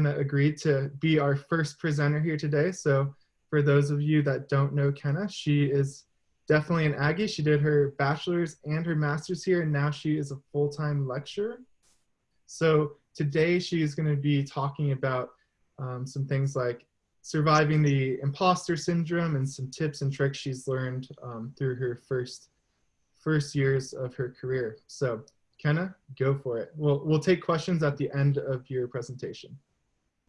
Kenna agreed to be our first presenter here today. So for those of you that don't know Kenna, she is definitely an Aggie. She did her bachelor's and her master's here, and now she is a full-time lecturer. So today she's going to be talking about um, some things like surviving the imposter syndrome and some tips and tricks she's learned um, through her first first years of her career. So Kenna, go for it. We'll, we'll take questions at the end of your presentation.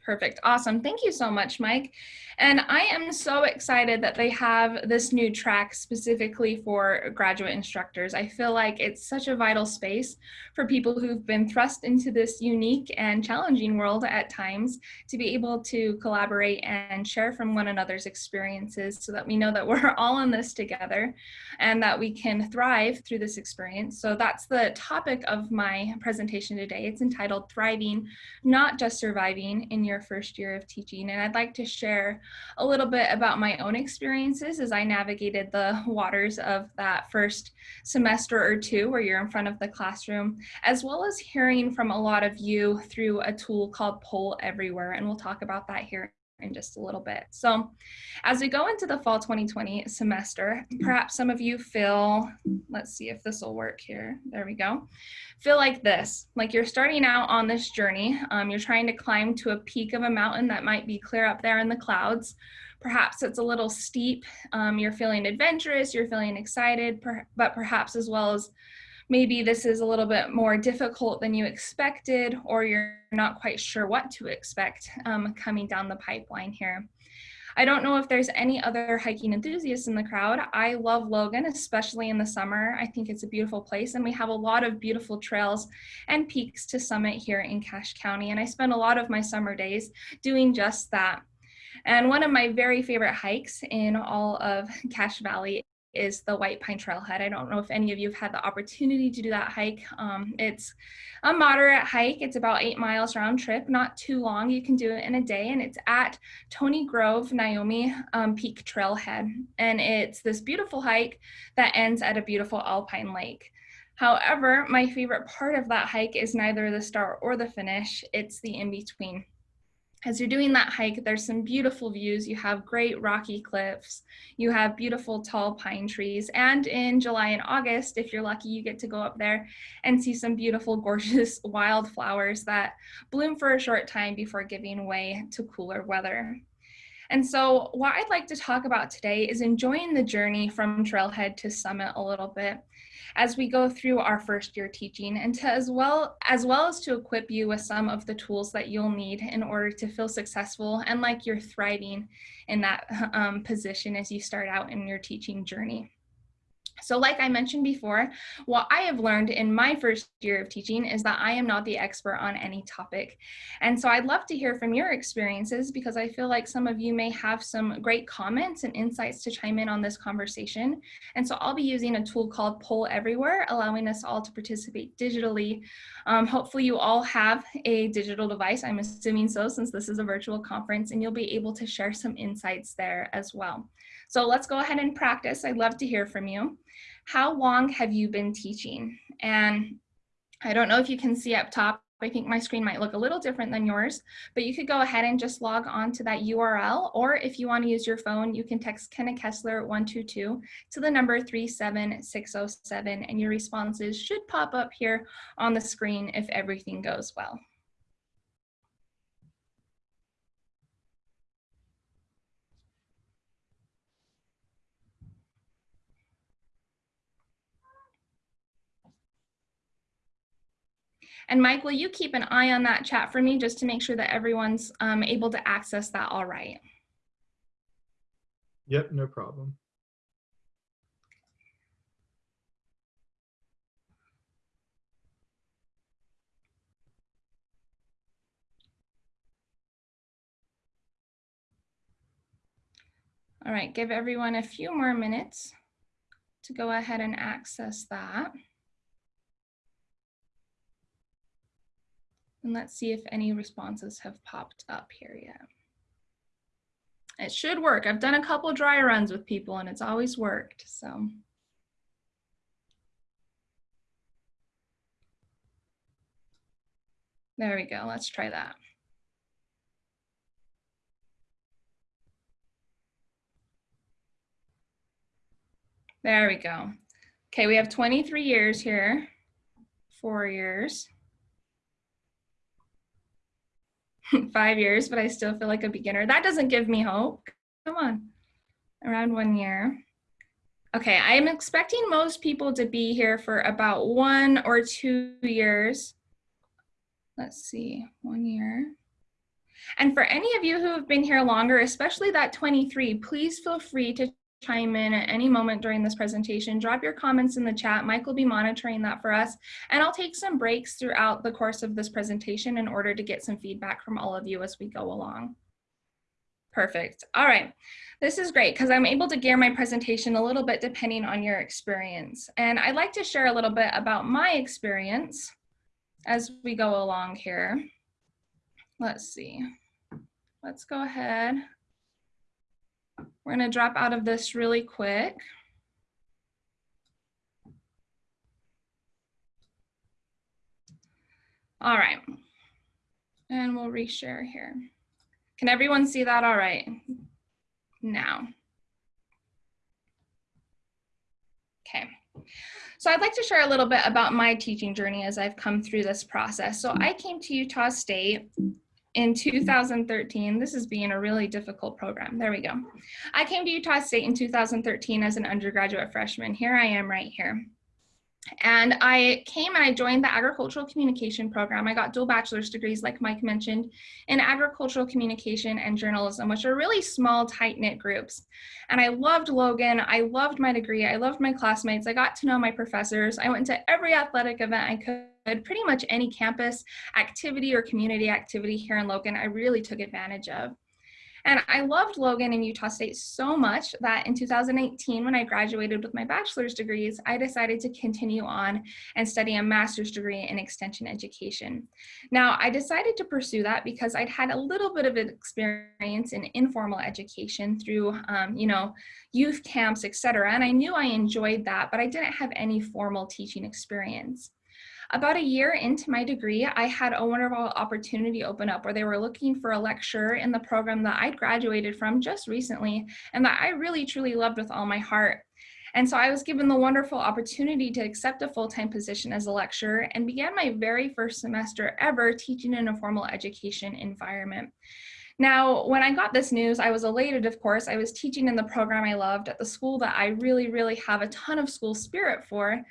Perfect. Awesome. Thank you so much, Mike. And I am so excited that they have this new track specifically for graduate instructors. I feel like it's such a vital space for people who've been thrust into this unique and challenging world at times to be able to collaborate and share from one another's experiences so that we know that we're all in this together and that we can thrive through this experience. So that's the topic of my presentation today. It's entitled Thriving, Not Just Surviving in Your your first year of teaching. And I'd like to share a little bit about my own experiences as I navigated the waters of that first semester or two where you're in front of the classroom, as well as hearing from a lot of you through a tool called Poll Everywhere. And we'll talk about that here in just a little bit. So as we go into the fall 2020 semester, perhaps some of you feel, let's see if this will work here. There we go. Feel like this, like you're starting out on this journey. Um, you're trying to climb to a peak of a mountain that might be clear up there in the clouds. Perhaps it's a little steep. Um, you're feeling adventurous, you're feeling excited, per but perhaps as well as maybe this is a little bit more difficult than you expected or you're not quite sure what to expect um, coming down the pipeline here. I don't know if there's any other hiking enthusiasts in the crowd. I love Logan, especially in the summer. I think it's a beautiful place and we have a lot of beautiful trails and peaks to summit here in Cache County. And I spend a lot of my summer days doing just that. And one of my very favorite hikes in all of Cache Valley is the White Pine Trailhead. I don't know if any of you have had the opportunity to do that hike. Um, it's a moderate hike. It's about eight miles round trip, not too long. You can do it in a day and it's at Tony Grove Naomi um, Peak Trailhead. And it's this beautiful hike that ends at a beautiful alpine lake. However, my favorite part of that hike is neither the start or the finish, it's the in-between as you're doing that hike, there's some beautiful views. You have great rocky cliffs. You have beautiful tall pine trees. And in July and August, if you're lucky, you get to go up there and see some beautiful, gorgeous wildflowers that bloom for a short time before giving way to cooler weather. And so what I'd like to talk about today is enjoying the journey from trailhead to summit a little bit as we go through our first year teaching and to as well as well as to equip you with some of the tools that you'll need in order to feel successful and like you're thriving in that um, position as you start out in your teaching journey. So like I mentioned before, what I have learned in my first year of teaching is that I am not the expert on any topic. And so I'd love to hear from your experiences because I feel like some of you may have some great comments and insights to chime in on this conversation. And so I'll be using a tool called Poll Everywhere, allowing us all to participate digitally. Um, hopefully you all have a digital device, I'm assuming so since this is a virtual conference, and you'll be able to share some insights there as well. So let's go ahead and practice. I'd love to hear from you. How long have you been teaching? And I don't know if you can see up top, I think my screen might look a little different than yours, but you could go ahead and just log on to that URL, or if you want to use your phone, you can text Kenna Kessler 122 to the number 37607, and your responses should pop up here on the screen if everything goes well. And Mike, will you keep an eye on that chat for me just to make sure that everyone's um, able to access that all right? Yep, no problem. All right, give everyone a few more minutes to go ahead and access that. And let's see if any responses have popped up here yet. It should work. I've done a couple dry runs with people and it's always worked, so. There we go, let's try that. There we go. Okay, we have 23 years here, four years. five years, but I still feel like a beginner. That doesn't give me hope. Come on, around one year. Okay, I am expecting most people to be here for about one or two years. Let's see, one year. And for any of you who have been here longer, especially that 23, please feel free to chime in at any moment during this presentation. Drop your comments in the chat. Mike will be monitoring that for us. And I'll take some breaks throughout the course of this presentation in order to get some feedback from all of you as we go along. Perfect. All right. This is great because I'm able to gear my presentation a little bit depending on your experience. And I'd like to share a little bit about my experience as we go along here. Let's see. Let's go ahead. We're going to drop out of this really quick. All right. And we'll reshare here. Can everyone see that all right? Now. Okay. So I'd like to share a little bit about my teaching journey as I've come through this process. So I came to Utah State in 2013. This is being a really difficult program. There we go. I came to Utah State in 2013 as an undergraduate freshman. Here I am right here. And I came and I joined the agricultural communication program. I got dual bachelor's degrees, like Mike mentioned, in agricultural communication and journalism, which are really small, tight knit groups. And I loved Logan. I loved my degree. I loved my classmates. I got to know my professors. I went to every athletic event I could, pretty much any campus activity or community activity here in Logan, I really took advantage of. And I loved Logan and Utah State so much that in 2018, when I graduated with my bachelor's degrees, I decided to continue on and study a master's degree in extension education. Now, I decided to pursue that because I'd had a little bit of experience in informal education through, um, you know, youth camps, etc. And I knew I enjoyed that, but I didn't have any formal teaching experience. About a year into my degree, I had a wonderful opportunity open up where they were looking for a lecturer in the program that I'd graduated from just recently and that I really truly loved with all my heart. And so I was given the wonderful opportunity to accept a full-time position as a lecturer and began my very first semester ever teaching in a formal education environment. Now, when I got this news, I was elated, of course. I was teaching in the program I loved at the school that I really, really have a ton of school spirit for.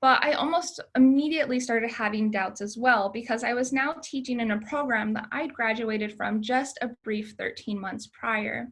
But I almost immediately started having doubts as well because I was now teaching in a program that I'd graduated from just a brief 13 months prior.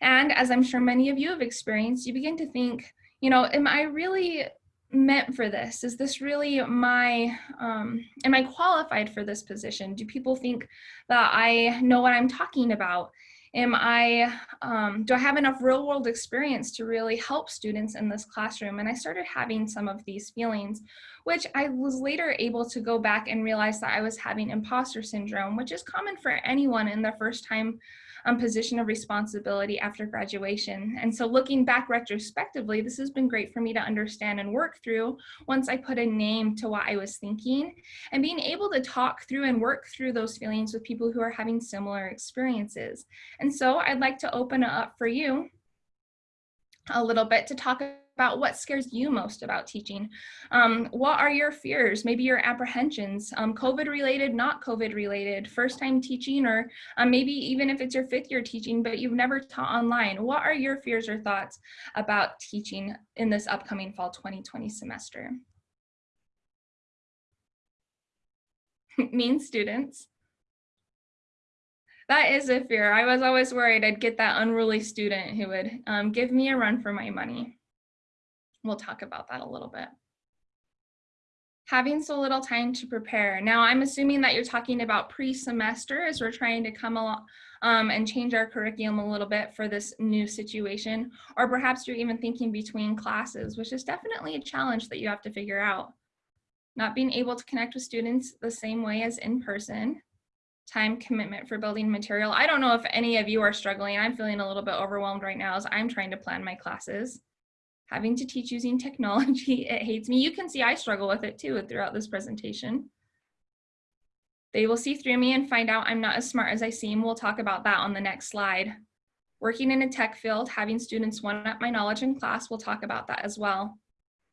And as I'm sure many of you have experienced, you begin to think, you know, am I really meant for this? Is this really my, um, am I qualified for this position? Do people think that I know what I'm talking about? Am I, um, do I have enough real world experience to really help students in this classroom? And I started having some of these feelings, which I was later able to go back and realize that I was having imposter syndrome, which is common for anyone in their first time um, position of responsibility after graduation. And so looking back retrospectively, this has been great for me to understand and work through once I put a name to what I was thinking and being able to talk through and work through those feelings with people who are having similar experiences. And so I'd like to open it up for you a little bit to talk about what scares you most about teaching. Um, what are your fears, maybe your apprehensions, um, COVID related, not COVID related, first time teaching, or um, maybe even if it's your fifth year teaching, but you've never taught online. What are your fears or thoughts about teaching in this upcoming fall 2020 semester? mean students. That is a fear. I was always worried I'd get that unruly student who would um, give me a run for my money. We'll talk about that a little bit. Having so little time to prepare. Now, I'm assuming that you're talking about pre-semester as we're trying to come along um, and change our curriculum a little bit for this new situation, or perhaps you're even thinking between classes, which is definitely a challenge that you have to figure out. Not being able to connect with students the same way as in person, time commitment for building material. I don't know if any of you are struggling. I'm feeling a little bit overwhelmed right now as I'm trying to plan my classes having to teach using technology, it hates me. You can see I struggle with it too throughout this presentation. They will see through me and find out I'm not as smart as I seem. We'll talk about that on the next slide. Working in a tech field, having students one up my knowledge in class, we'll talk about that as well.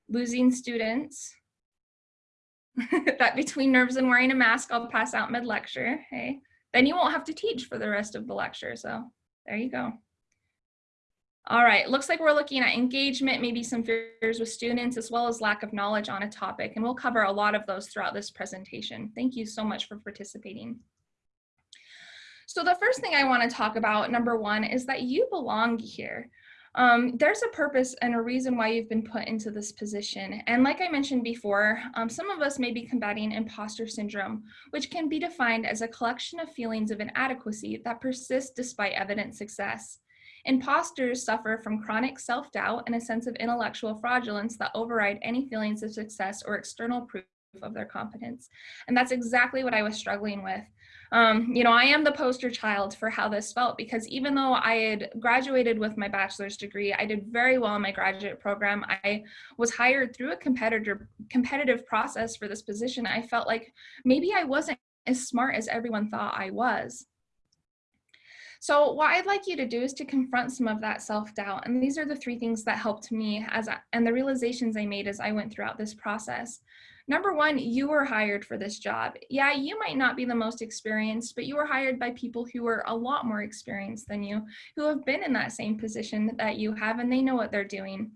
Losing students, that between nerves and wearing a mask, I'll pass out mid-lecture, hey. Then you won't have to teach for the rest of the lecture, so there you go. All right, looks like we're looking at engagement, maybe some fears with students, as well as lack of knowledge on a topic, and we'll cover a lot of those throughout this presentation. Thank you so much for participating. So the first thing I wanna talk about, number one, is that you belong here. Um, there's a purpose and a reason why you've been put into this position. And like I mentioned before, um, some of us may be combating imposter syndrome, which can be defined as a collection of feelings of inadequacy that persist despite evident success. Imposters suffer from chronic self-doubt and a sense of intellectual fraudulence that override any feelings of success or external proof of their competence. And that's exactly what I was struggling with. Um, you know, I am the poster child for how this felt because even though I had graduated with my bachelor's degree, I did very well in my graduate program. I was hired through a competitor competitive process for this position. I felt like maybe I wasn't as smart as everyone thought I was. So what I'd like you to do is to confront some of that self-doubt. And these are the three things that helped me as I, and the realizations I made as I went throughout this process. Number one, you were hired for this job. Yeah, you might not be the most experienced, but you were hired by people who are a lot more experienced than you, who have been in that same position that you have, and they know what they're doing.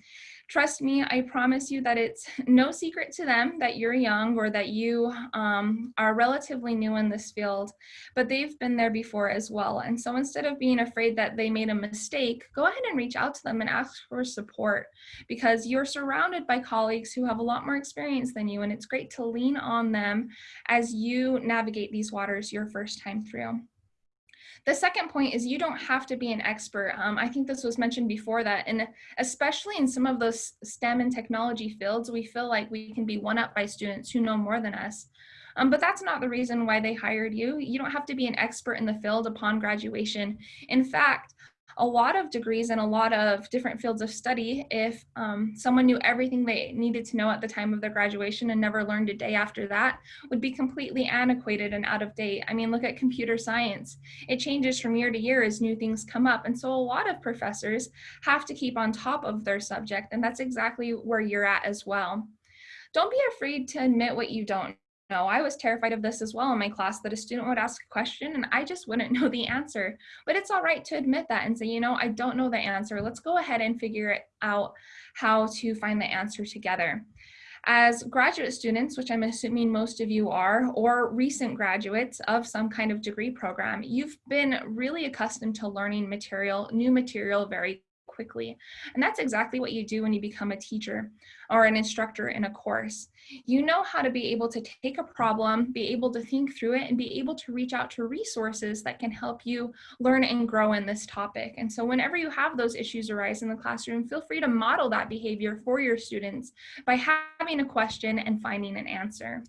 Trust me, I promise you that it's no secret to them that you're young or that you um, are relatively new in this field, but they've been there before as well. And so instead of being afraid that they made a mistake, go ahead and reach out to them and ask for support because you're surrounded by colleagues who have a lot more experience than you. And it's great to lean on them as you navigate these waters your first time through. The second point is you don't have to be an expert. Um, I think this was mentioned before that, and especially in some of those STEM and technology fields, we feel like we can be one up by students who know more than us. Um, but that's not the reason why they hired you. You don't have to be an expert in the field upon graduation. In fact, a lot of degrees and a lot of different fields of study, if um, someone knew everything they needed to know at the time of their graduation and never learned a day after that, would be completely antiquated and out of date. I mean, look at computer science. It changes from year to year as new things come up. And so a lot of professors have to keep on top of their subject, and that's exactly where you're at as well. Don't be afraid to admit what you don't know, I was terrified of this as well in my class that a student would ask a question and I just wouldn't know the answer. But it's all right to admit that and say, you know, I don't know the answer. Let's go ahead and figure it out how to find the answer together. As graduate students, which I'm assuming most of you are, or recent graduates of some kind of degree program, you've been really accustomed to learning material, new material very quickly. And that's exactly what you do when you become a teacher or an instructor in a course. You know how to be able to take a problem, be able to think through it, and be able to reach out to resources that can help you learn and grow in this topic. And so whenever you have those issues arise in the classroom, feel free to model that behavior for your students by having a question and finding an answer.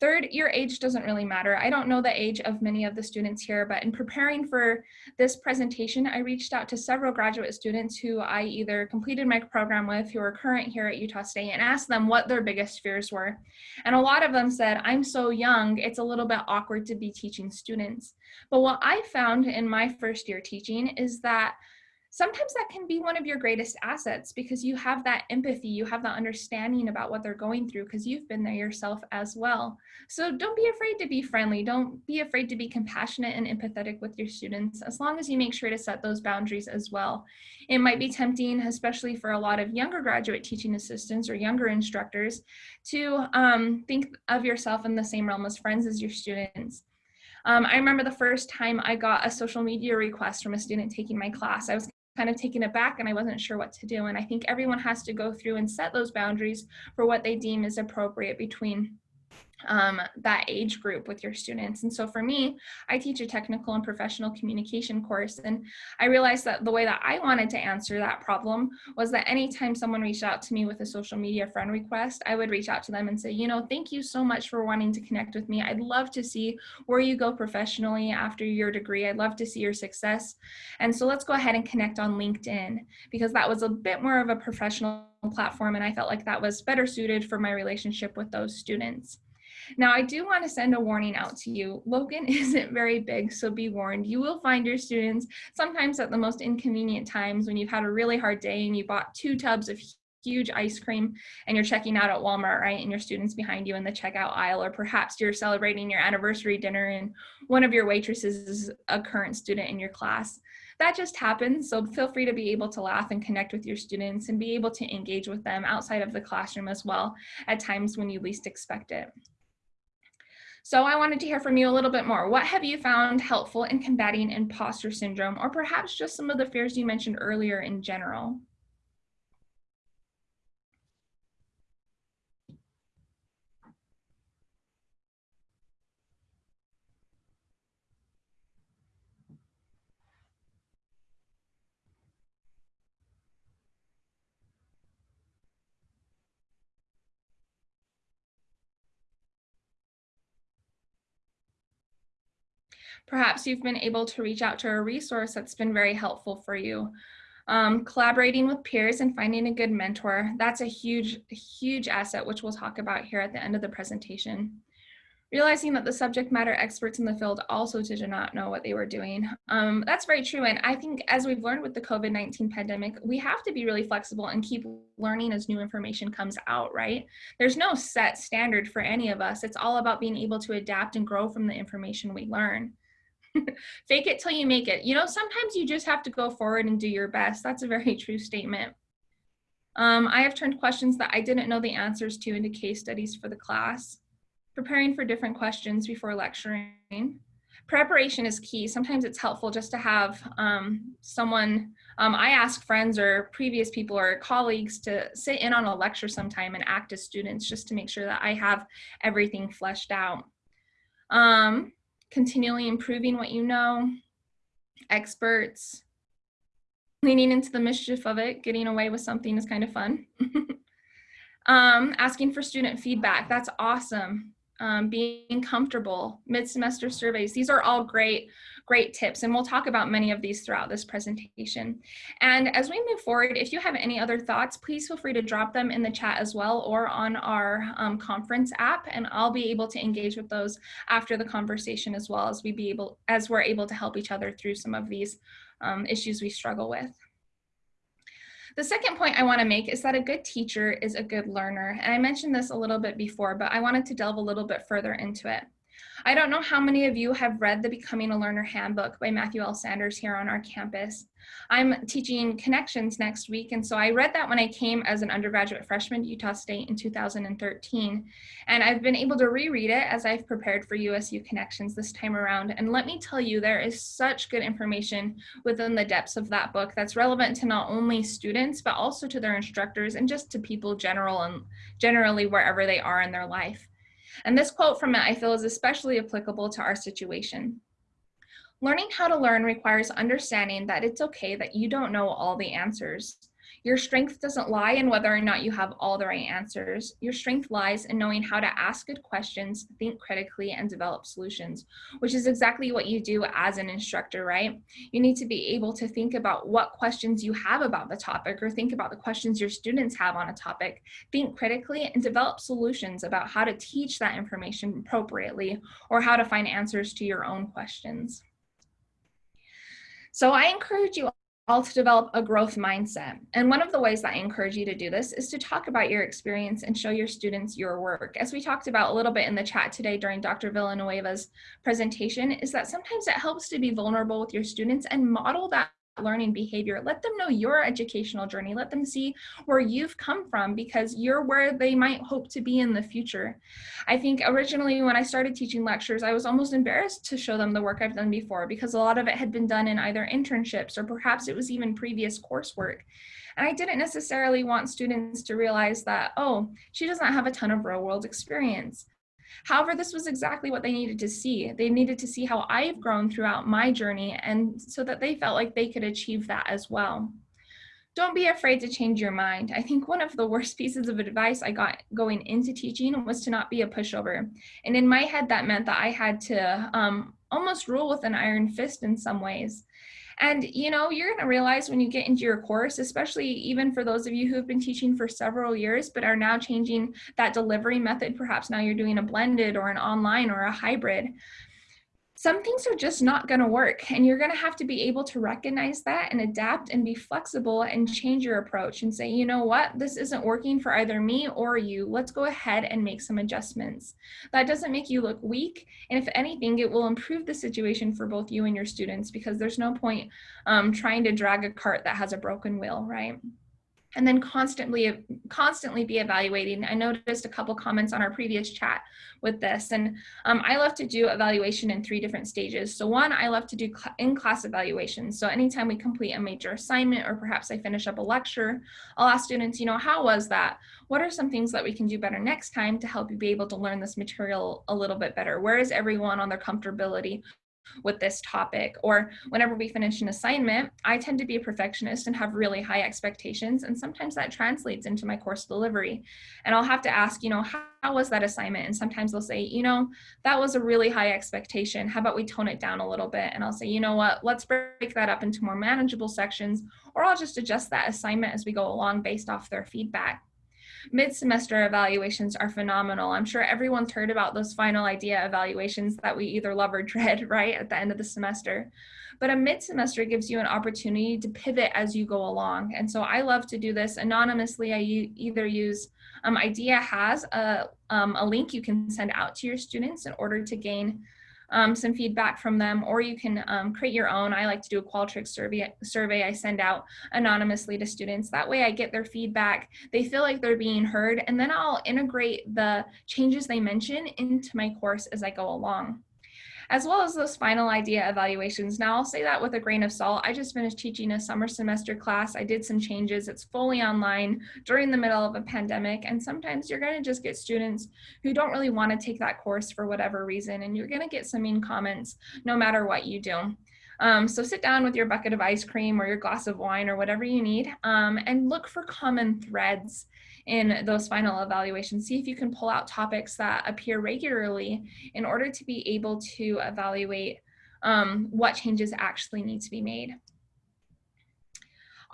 Third, your age doesn't really matter. I don't know the age of many of the students here, but in preparing for this presentation, I reached out to several graduate students who I either completed my program with, who are current here at Utah State, and asked them what their biggest fears were. And a lot of them said, I'm so young, it's a little bit awkward to be teaching students. But what I found in my first year teaching is that sometimes that can be one of your greatest assets because you have that empathy, you have that understanding about what they're going through because you've been there yourself as well. So don't be afraid to be friendly. Don't be afraid to be compassionate and empathetic with your students as long as you make sure to set those boundaries as well. It might be tempting, especially for a lot of younger graduate teaching assistants or younger instructors to um, think of yourself in the same realm as friends as your students. Um, I remember the first time I got a social media request from a student taking my class. I was kind of taken aback and I wasn't sure what to do. And I think everyone has to go through and set those boundaries for what they deem is appropriate between um, that age group with your students. And so for me, I teach a technical and professional communication course. And I realized that the way that I wanted to answer that problem was that anytime someone reached out to me with a social media friend request, I would reach out to them and say, you know, thank you so much for wanting to connect with me. I'd love to see where you go professionally after your degree. I'd love to see your success. And so let's go ahead and connect on LinkedIn because that was a bit more of a professional platform and I felt like that was better suited for my relationship with those students. Now, I do want to send a warning out to you. Logan isn't very big, so be warned. You will find your students sometimes at the most inconvenient times when you've had a really hard day and you bought two tubs of huge ice cream and you're checking out at Walmart, right? And your students behind you in the checkout aisle, or perhaps you're celebrating your anniversary dinner and one of your waitresses is a current student in your class. That just happens. So feel free to be able to laugh and connect with your students and be able to engage with them outside of the classroom as well at times when you least expect it. So I wanted to hear from you a little bit more. What have you found helpful in combating imposter syndrome or perhaps just some of the fears you mentioned earlier in general? Perhaps you've been able to reach out to a resource that's been very helpful for you. Um, collaborating with peers and finding a good mentor, that's a huge, huge asset, which we'll talk about here at the end of the presentation. Realizing that the subject matter experts in the field also did not know what they were doing. Um, that's very true. And I think as we've learned with the COVID-19 pandemic, we have to be really flexible and keep learning as new information comes out, right? There's no set standard for any of us. It's all about being able to adapt and grow from the information we learn. Fake it till you make it. You know, sometimes you just have to go forward and do your best. That's a very true statement. Um, I have turned questions that I didn't know the answers to into case studies for the class. Preparing for different questions before lecturing. Preparation is key. Sometimes it's helpful just to have um, someone, um, I ask friends or previous people or colleagues to sit in on a lecture sometime and act as students just to make sure that I have everything fleshed out. Um, continually improving what you know, experts, leaning into the mischief of it, getting away with something is kind of fun. um, asking for student feedback, that's awesome. Um, being comfortable, mid-semester surveys, these are all great great tips. And we'll talk about many of these throughout this presentation. And as we move forward, if you have any other thoughts, please feel free to drop them in the chat as well or on our um, conference app. And I'll be able to engage with those after the conversation as well as we be able, as we're able to help each other through some of these um, issues we struggle with. The second point I want to make is that a good teacher is a good learner. And I mentioned this a little bit before, but I wanted to delve a little bit further into it. I don't know how many of you have read the Becoming a Learner Handbook by Matthew L. Sanders here on our campus. I'm teaching Connections next week, and so I read that when I came as an undergraduate freshman to Utah State in 2013. And I've been able to reread it as I've prepared for USU Connections this time around. And let me tell you, there is such good information within the depths of that book that's relevant to not only students, but also to their instructors and just to people general and generally wherever they are in their life. And this quote from it I feel is especially applicable to our situation. Learning how to learn requires understanding that it's okay that you don't know all the answers. Your strength doesn't lie in whether or not you have all the right answers. Your strength lies in knowing how to ask good questions, think critically, and develop solutions, which is exactly what you do as an instructor, right? You need to be able to think about what questions you have about the topic or think about the questions your students have on a topic, think critically, and develop solutions about how to teach that information appropriately or how to find answers to your own questions. So I encourage you all to develop a growth mindset. And one of the ways that I encourage you to do this is to talk about your experience and show your students your work. As we talked about a little bit in the chat today during Dr. Villanueva's presentation, is that sometimes it helps to be vulnerable with your students and model that learning behavior. Let them know your educational journey. Let them see where you've come from because you're where they might hope to be in the future. I think originally when I started teaching lectures, I was almost embarrassed to show them the work I've done before because a lot of it had been done in either internships or perhaps it was even previous coursework. And I didn't necessarily want students to realize that, oh, she doesn't have a ton of real world experience. However, this was exactly what they needed to see. They needed to see how I've grown throughout my journey and so that they felt like they could achieve that as well. don't be afraid to change your mind. I think one of the worst pieces of advice I got going into teaching was to not be a pushover. And in my head, that meant that I had to um, almost rule with an iron fist in some ways. And you know, you're going to realize when you get into your course, especially even for those of you who have been teaching for several years but are now changing that delivery method, perhaps now you're doing a blended or an online or a hybrid some things are just not going to work and you're going to have to be able to recognize that and adapt and be flexible and change your approach and say you know what? This isn't working for either me or you. Let's go ahead and make some adjustments. That doesn't make you look weak and if anything it will improve the situation for both you and your students because there's no point um, trying to drag a cart that has a broken wheel right and then constantly constantly be evaluating. I noticed a couple comments on our previous chat with this, and um, I love to do evaluation in three different stages. So one, I love to do in-class evaluation. So anytime we complete a major assignment or perhaps I finish up a lecture, I'll ask students, you know, how was that? What are some things that we can do better next time to help you be able to learn this material a little bit better? Where is everyone on their comfortability with this topic. Or whenever we finish an assignment, I tend to be a perfectionist and have really high expectations. And sometimes that translates into my course delivery. And I'll have to ask, you know, how, how was that assignment? And sometimes they'll say, you know, that was a really high expectation. How about we tone it down a little bit? And I'll say, you know what, let's break that up into more manageable sections, or I'll just adjust that assignment as we go along based off their feedback. Mid-semester evaluations are phenomenal. I'm sure everyone's heard about those final IDEA evaluations that we either love or dread, right, at the end of the semester. But a mid-semester gives you an opportunity to pivot as you go along. And so I love to do this anonymously. I either use um, IDEA has a, um, a link you can send out to your students in order to gain um, some feedback from them, or you can um, create your own. I like to do a Qualtrics survey, survey I send out anonymously to students. That way I get their feedback. They feel like they're being heard, and then I'll integrate the changes they mention into my course as I go along as well as those final IDEA evaluations. Now I'll say that with a grain of salt. I just finished teaching a summer semester class. I did some changes. It's fully online during the middle of a pandemic. And sometimes you're gonna just get students who don't really wanna take that course for whatever reason. And you're gonna get some mean comments no matter what you do. Um, so sit down with your bucket of ice cream or your glass of wine or whatever you need um, and look for common threads in those final evaluations. See if you can pull out topics that appear regularly in order to be able to evaluate um, what changes actually need to be made.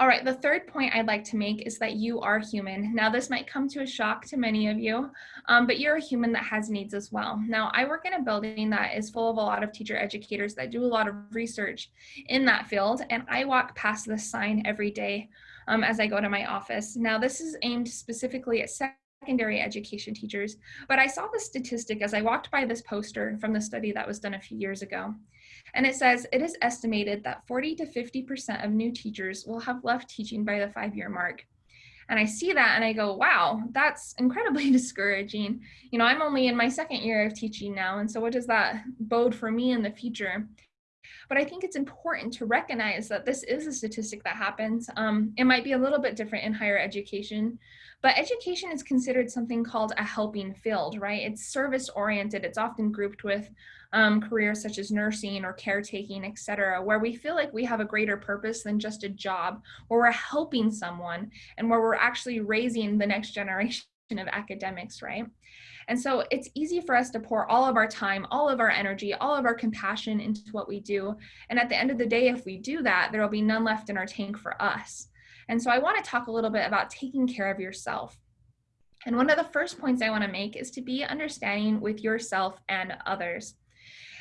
All right, the third point I'd like to make is that you are human. Now, this might come to a shock to many of you, um, but you're a human that has needs as well. Now, I work in a building that is full of a lot of teacher educators that do a lot of research in that field, and I walk past this sign every day um, as I go to my office. Now, this is aimed specifically at secondary education teachers, but I saw the statistic as I walked by this poster from the study that was done a few years ago. And it says it is estimated that 40 to 50% of new teachers will have left teaching by the five year mark. And I see that and I go, wow, that's incredibly discouraging. You know, I'm only in my second year of teaching now. And so what does that bode for me in the future? But I think it's important to recognize that this is a statistic that happens. Um, it might be a little bit different in higher education, but education is considered something called a helping field, right? It's service oriented. It's often grouped with um, careers such as nursing or caretaking, et cetera, where we feel like we have a greater purpose than just a job, where we're helping someone and where we're actually raising the next generation of academics, right? And so it's easy for us to pour all of our time, all of our energy, all of our compassion into what we do. And at the end of the day, if we do that, there will be none left in our tank for us. And so I want to talk a little bit about taking care of yourself. And one of the first points I want to make is to be understanding with yourself and others.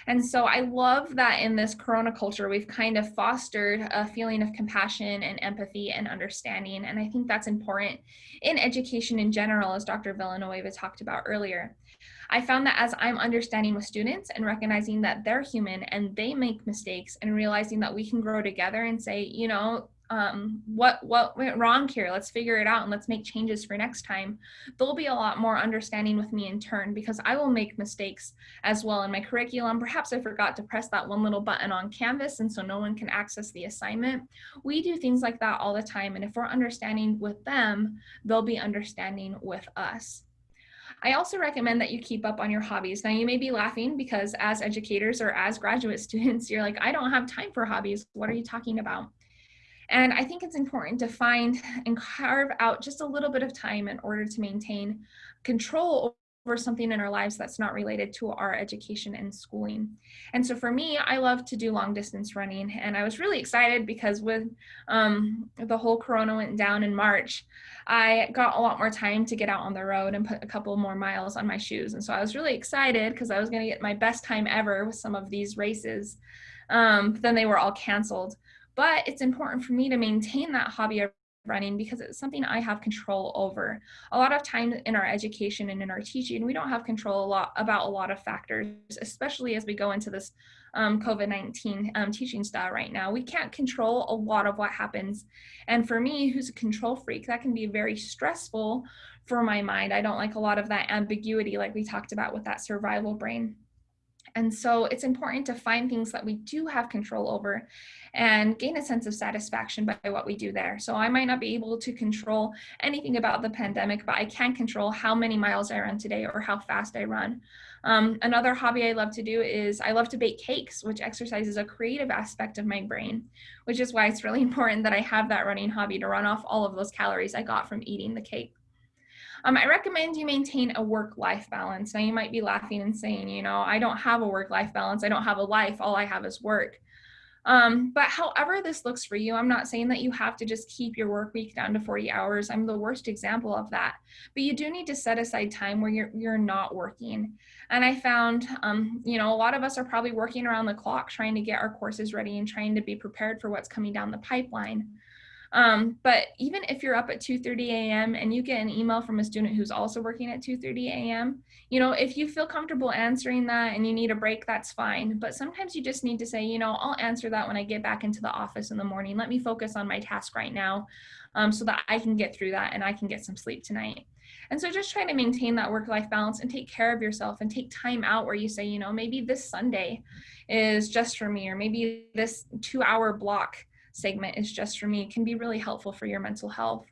And so I love that in this corona culture, we've kind of fostered a feeling of compassion and empathy and understanding. And I think that's important in education in general, as Dr. Villanueva talked about earlier. I found that as I'm understanding with students and recognizing that they're human and they make mistakes and realizing that we can grow together and say, you know, um, what what went wrong here let's figure it out and let's make changes for next time they'll be a lot more understanding with me in turn because i will make mistakes as well in my curriculum perhaps i forgot to press that one little button on Canvas and so no one can access the assignment we do things like that all the time and if we're understanding with them they'll be understanding with us I also recommend that you keep up on your hobbies. Now, you may be laughing because as educators or as graduate students, you're like, I don't have time for hobbies. What are you talking about? And I think it's important to find and carve out just a little bit of time in order to maintain control over something in our lives that's not related to our education and schooling. And so for me, I love to do long distance running. And I was really excited because with um, the whole corona went down in March, I got a lot more time to get out on the road and put a couple more miles on my shoes. And so I was really excited because I was going to get my best time ever with some of these races. Um, then they were all canceled. But it's important for me to maintain that hobby of running because it's something I have control over. A lot of times in our education and in our teaching, we don't have control a lot about a lot of factors, especially as we go into this um, COVID-19 um, teaching style right now. We can't control a lot of what happens. And for me, who's a control freak, that can be very stressful for my mind. I don't like a lot of that ambiguity like we talked about with that survival brain. And so it's important to find things that we do have control over and gain a sense of satisfaction by what we do there. So I might not be able to control anything about the pandemic, but I can control how many miles I run today or how fast I run. Um, another hobby I love to do is I love to bake cakes, which exercises a creative aspect of my brain, which is why it's really important that I have that running hobby to run off all of those calories I got from eating the cake. Um, I recommend you maintain a work-life balance. Now you might be laughing and saying, you know, I don't have a work-life balance. I don't have a life. All I have is work. Um, but however this looks for you, I'm not saying that you have to just keep your work week down to 40 hours. I'm the worst example of that. But you do need to set aside time where you're, you're not working. And I found, um, you know, a lot of us are probably working around the clock trying to get our courses ready and trying to be prepared for what's coming down the pipeline. Um, but even if you're up at 2.30 a.m. and you get an email from a student who's also working at 2.30 a.m., you know, if you feel comfortable answering that and you need a break, that's fine. But sometimes you just need to say, you know, I'll answer that when I get back into the office in the morning. Let me focus on my task right now um, so that I can get through that and I can get some sleep tonight. And so just trying to maintain that work-life balance and take care of yourself and take time out where you say, you know, maybe this Sunday is just for me, or maybe this two hour block segment is just for me can be really helpful for your mental health.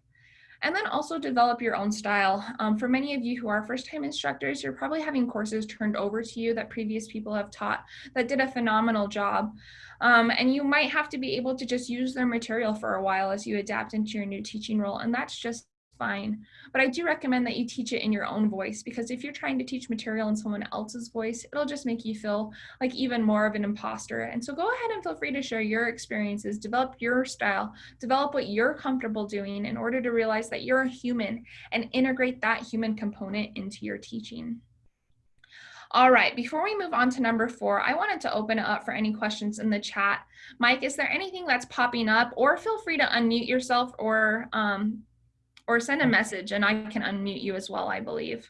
And then also develop your own style. Um, for many of you who are first time instructors, you're probably having courses turned over to you that previous people have taught that did a phenomenal job. Um, and you might have to be able to just use their material for a while as you adapt into your new teaching role. And that's just fine. But I do recommend that you teach it in your own voice because if you're trying to teach material in someone else's voice, it'll just make you feel like even more of an imposter. And so go ahead and feel free to share your experiences, develop your style, develop what you're comfortable doing in order to realize that you're a human and integrate that human component into your teaching. All right, before we move on to number four, I wanted to open it up for any questions in the chat. Mike, is there anything that's popping up or feel free to unmute yourself or um, or send a message and I can unmute you as well, I believe.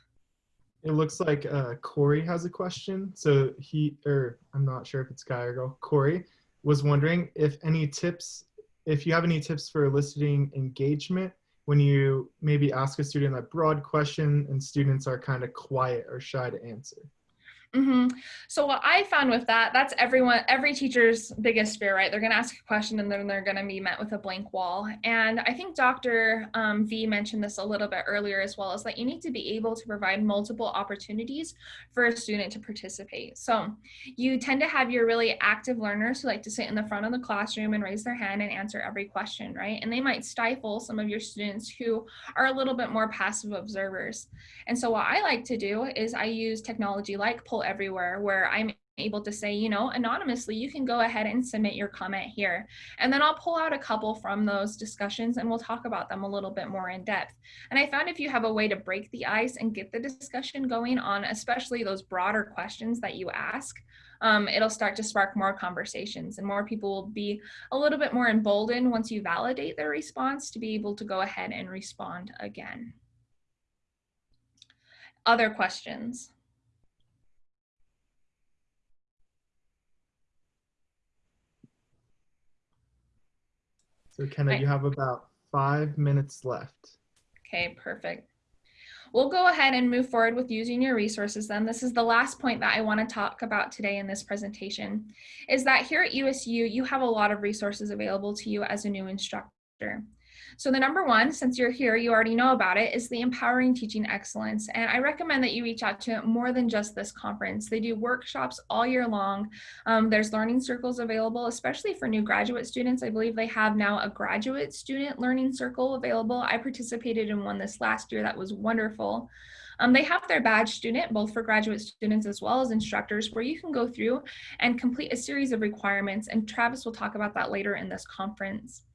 It looks like uh, Corey has a question. So he, or I'm not sure if it's guy or girl, Corey was wondering if any tips, if you have any tips for eliciting engagement when you maybe ask a student a broad question and students are kind of quiet or shy to answer. Mm-hmm. So what I found with that, that's everyone, every teacher's biggest fear, right? They're going to ask a question and then they're going to be met with a blank wall. And I think Dr. Um, v mentioned this a little bit earlier as well, is that you need to be able to provide multiple opportunities for a student to participate. So you tend to have your really active learners who like to sit in the front of the classroom and raise their hand and answer every question, right? And they might stifle some of your students who are a little bit more passive observers. And so what I like to do is I use technology like Poll Everywhere where I'm able to say, you know, anonymously, you can go ahead and submit your comment here. And then I'll pull out a couple from those discussions and we'll talk about them a little bit more in depth. And I found if you have a way to break the ice and get the discussion going on, especially those broader questions that you ask, um, it'll start to spark more conversations and more people will be a little bit more emboldened once you validate their response to be able to go ahead and respond again. Other questions? So Kenna, right. you have about five minutes left. Okay, perfect. We'll go ahead and move forward with using your resources then. This is the last point that I want to talk about today in this presentation, is that here at USU, you have a lot of resources available to you as a new instructor. So the number one, since you're here, you already know about it, is the Empowering Teaching Excellence. And I recommend that you reach out to more than just this conference. They do workshops all year long. Um, there's learning circles available, especially for new graduate students. I believe they have now a graduate student learning circle available. I participated in one this last year that was wonderful. Um, they have their badge student, both for graduate students as well as instructors, where you can go through and complete a series of requirements. And Travis will talk about that later in this conference.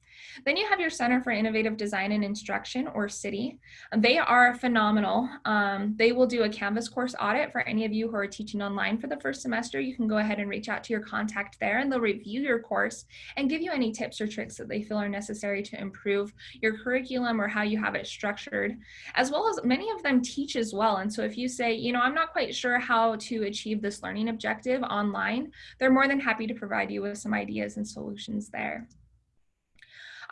Then you have your Center for Innovative Design and Instruction, or CIDI. They are phenomenal. Um, they will do a Canvas course audit for any of you who are teaching online for the first semester. You can go ahead and reach out to your contact there and they'll review your course and give you any tips or tricks that they feel are necessary to improve your curriculum or how you have it structured, as well as many of them teach as well. And so if you say, you know, I'm not quite sure how to achieve this learning objective online, they're more than happy to provide you with some ideas and solutions there.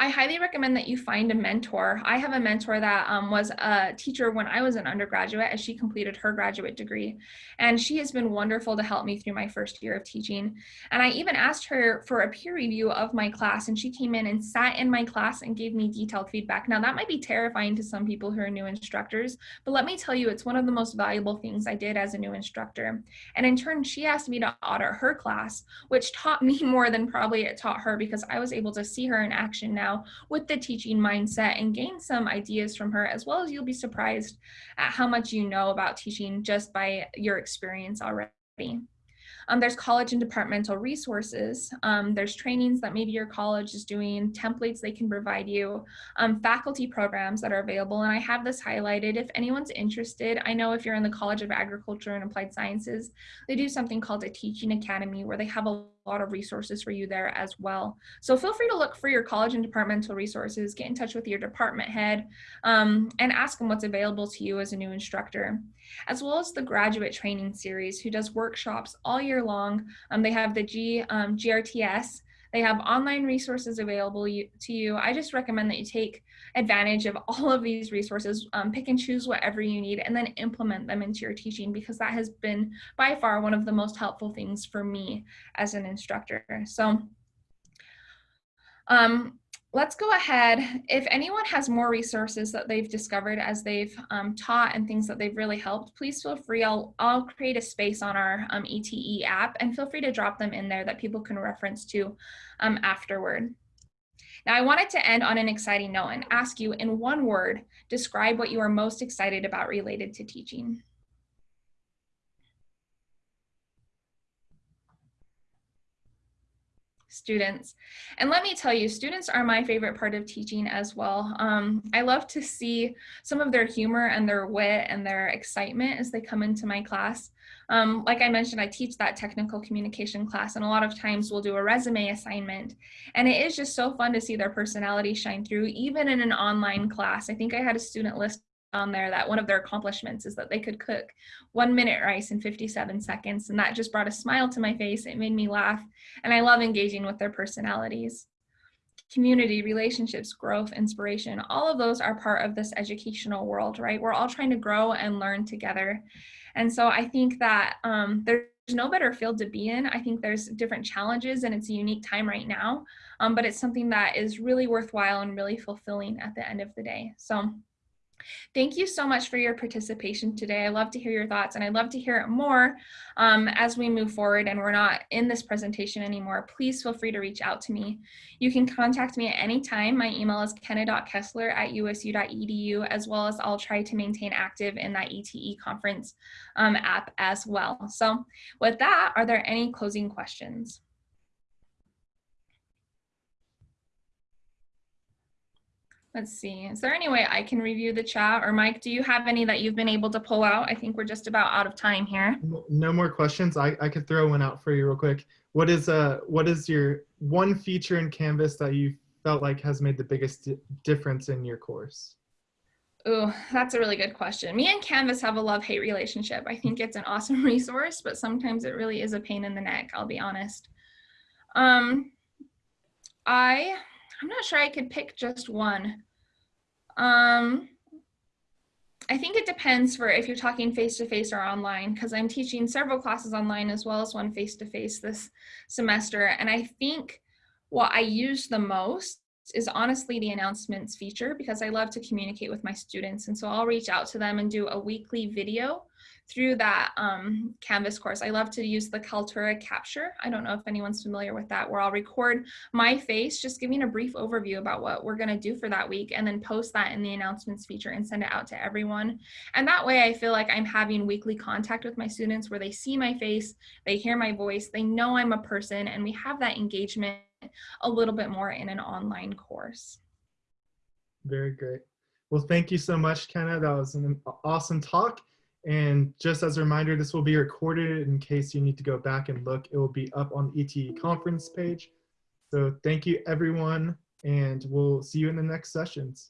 I highly recommend that you find a mentor. I have a mentor that um, was a teacher when I was an undergraduate as she completed her graduate degree. And she has been wonderful to help me through my first year of teaching. And I even asked her for a peer review of my class and she came in and sat in my class and gave me detailed feedback. Now that might be terrifying to some people who are new instructors, but let me tell you, it's one of the most valuable things I did as a new instructor. And in turn, she asked me to audit her class, which taught me more than probably it taught her because I was able to see her in action now with the teaching mindset and gain some ideas from her, as well as you'll be surprised at how much you know about teaching just by your experience already. Um, there's college and departmental resources. Um, there's trainings that maybe your college is doing, templates they can provide you, um, faculty programs that are available. And I have this highlighted. If anyone's interested, I know if you're in the College of Agriculture and Applied Sciences, they do something called a teaching academy where they have a lot of resources for you there as well. So feel free to look for your college and departmental resources, get in touch with your department head, um, and ask them what's available to you as a new instructor, as well as the graduate training series who does workshops all year long. Um, they have the G, um, GRTS, they have online resources available to you. I just recommend that you take advantage of all of these resources, um, pick and choose whatever you need, and then implement them into your teaching because that has been by far one of the most helpful things for me as an instructor. So um, let's go ahead. If anyone has more resources that they've discovered as they've um, taught and things that they've really helped, please feel free. I'll, I'll create a space on our um, ETE app and feel free to drop them in there that people can reference to um, afterward. Now I wanted to end on an exciting note and ask you in one word, describe what you are most excited about related to teaching. Students. And let me tell you, students are my favorite part of teaching as well. Um, I love to see some of their humor and their wit and their excitement as they come into my class. Um, like I mentioned, I teach that technical communication class and a lot of times we'll do a resume assignment. And it is just so fun to see their personality shine through, even in an online class. I think I had a student list on there that one of their accomplishments is that they could cook one minute rice in 57 seconds. And that just brought a smile to my face. It made me laugh. And I love engaging with their personalities. Community, relationships, growth, inspiration, all of those are part of this educational world, right? We're all trying to grow and learn together. And so I think that um, there's no better field to be in. I think there's different challenges and it's a unique time right now, um, but it's something that is really worthwhile and really fulfilling at the end of the day. So Thank you so much for your participation today. I love to hear your thoughts and I'd love to hear it more um, as we move forward and we're not in this presentation anymore. Please feel free to reach out to me. You can contact me at any time. My email is kenna.kessler at usu.edu as well as I'll try to maintain active in that ETE conference um, app as well. So with that, are there any closing questions? Let's see, is there any way I can review the chat? Or Mike, do you have any that you've been able to pull out? I think we're just about out of time here. No more questions. I, I could throw one out for you real quick. What is uh what is your one feature in Canvas that you felt like has made the biggest difference in your course? Oh, that's a really good question. Me and Canvas have a love-hate relationship. I think it's an awesome resource, but sometimes it really is a pain in the neck, I'll be honest. Um, I I'm not sure I could pick just one. Um, I think it depends for if you're talking face-to-face -face or online because I'm teaching several classes online as well as one face-to-face -face this semester. And I think what I use the most is honestly the announcements feature because I love to communicate with my students. And so I'll reach out to them and do a weekly video through that um, Canvas course. I love to use the Kaltura Capture. I don't know if anyone's familiar with that, where I'll record my face, just giving a brief overview about what we're gonna do for that week and then post that in the announcements feature and send it out to everyone. And that way I feel like I'm having weekly contact with my students where they see my face, they hear my voice, they know I'm a person, and we have that engagement a little bit more in an online course. Very great. Well, thank you so much, Kenna. That was an awesome talk. And just as a reminder, this will be recorded in case you need to go back and look. It will be up on the ETE conference page. So thank you, everyone, and we'll see you in the next sessions.